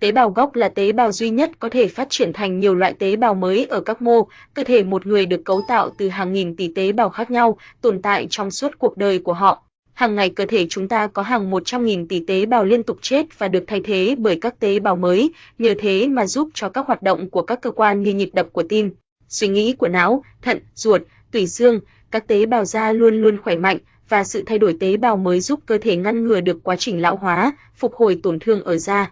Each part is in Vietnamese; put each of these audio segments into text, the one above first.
Tế bào gốc là tế bào duy nhất có thể phát triển thành nhiều loại tế bào mới ở các mô, cơ thể một người được cấu tạo từ hàng nghìn tỷ tế bào khác nhau, tồn tại trong suốt cuộc đời của họ. Hàng ngày cơ thể chúng ta có hàng 100.000 tỷ tế bào liên tục chết và được thay thế bởi các tế bào mới, nhờ thế mà giúp cho các hoạt động của các cơ quan như nhịp đập của tim, suy nghĩ của não, thận, ruột, tủy xương, các tế bào da luôn luôn khỏe mạnh và sự thay đổi tế bào mới giúp cơ thể ngăn ngừa được quá trình lão hóa, phục hồi tổn thương ở da.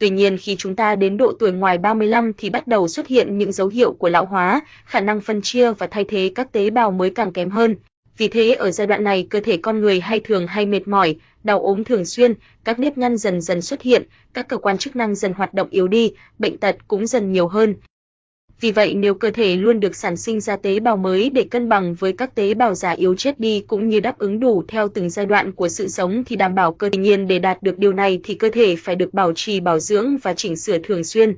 Tuy nhiên khi chúng ta đến độ tuổi ngoài 35 thì bắt đầu xuất hiện những dấu hiệu của lão hóa, khả năng phân chia và thay thế các tế bào mới càng kém hơn. Vì thế ở giai đoạn này cơ thể con người hay thường hay mệt mỏi, đau ốm thường xuyên, các nếp nhăn dần dần xuất hiện, các cơ quan chức năng dần hoạt động yếu đi, bệnh tật cũng dần nhiều hơn. Vì vậy nếu cơ thể luôn được sản sinh ra tế bào mới để cân bằng với các tế bào già yếu chết đi cũng như đáp ứng đủ theo từng giai đoạn của sự sống thì đảm bảo cơ thể nhiên để đạt được điều này thì cơ thể phải được bảo trì, bảo dưỡng và chỉnh sửa thường xuyên.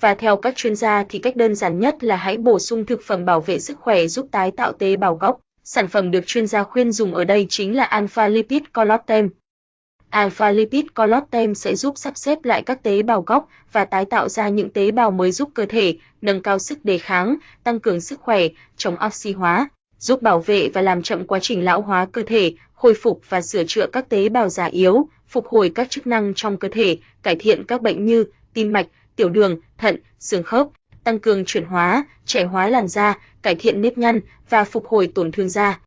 Và theo các chuyên gia thì cách đơn giản nhất là hãy bổ sung thực phẩm bảo vệ sức khỏe giúp tái tạo tế bào gốc. Sản phẩm được chuyên gia khuyên dùng ở đây chính là Alpha Lipid Collagen. Alpha Lipid Collagen sẽ giúp sắp xếp lại các tế bào gốc và tái tạo ra những tế bào mới giúp cơ thể nâng cao sức đề kháng, tăng cường sức khỏe, chống oxy hóa, giúp bảo vệ và làm chậm quá trình lão hóa cơ thể, khôi phục và sửa chữa các tế bào già yếu, phục hồi các chức năng trong cơ thể, cải thiện các bệnh như tim mạch, tiểu đường, thận, xương khớp, tăng cường chuyển hóa, trẻ hóa làn da, cải thiện nếp nhăn và phục hồi tổn thương da.